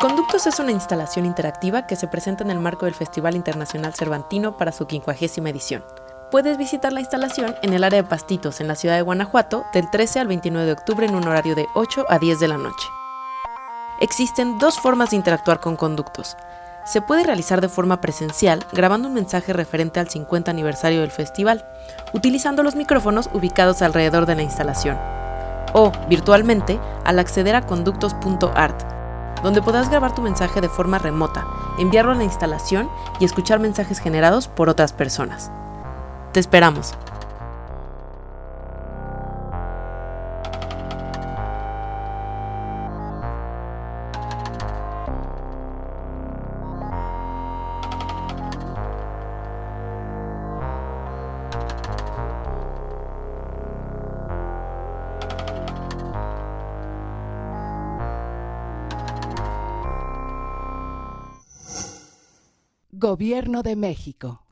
Conductos es una instalación interactiva que se presenta en el marco del Festival Internacional Cervantino para su quincuagésima edición. Puedes visitar la instalación en el área de Pastitos, en la ciudad de Guanajuato, del 13 al 29 de octubre en un horario de 8 a 10 de la noche. Existen dos formas de interactuar con conductos. Se puede realizar de forma presencial grabando un mensaje referente al 50 aniversario del festival, utilizando los micrófonos ubicados alrededor de la instalación, o virtualmente al acceder a conductos.art donde podrás grabar tu mensaje de forma remota, enviarlo a la instalación y escuchar mensajes generados por otras personas. Te esperamos. Gobierno de México.